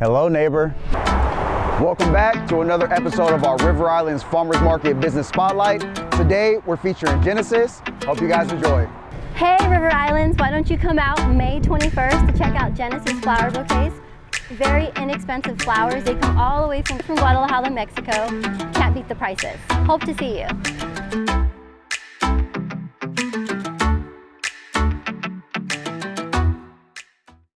Hello, neighbor. Welcome back to another episode of our River Islands Farmers Market Business Spotlight. Today, we're featuring Genesis. Hope you guys enjoy. Hey River Islands, why don't you come out May 21st to check out Genesis Flower Bouquets. Very inexpensive flowers. They come all the way from, from Guadalajara, Mexico. Can't beat the prices. Hope to see you.